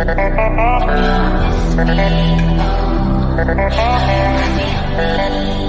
Promise me, oh, promise me,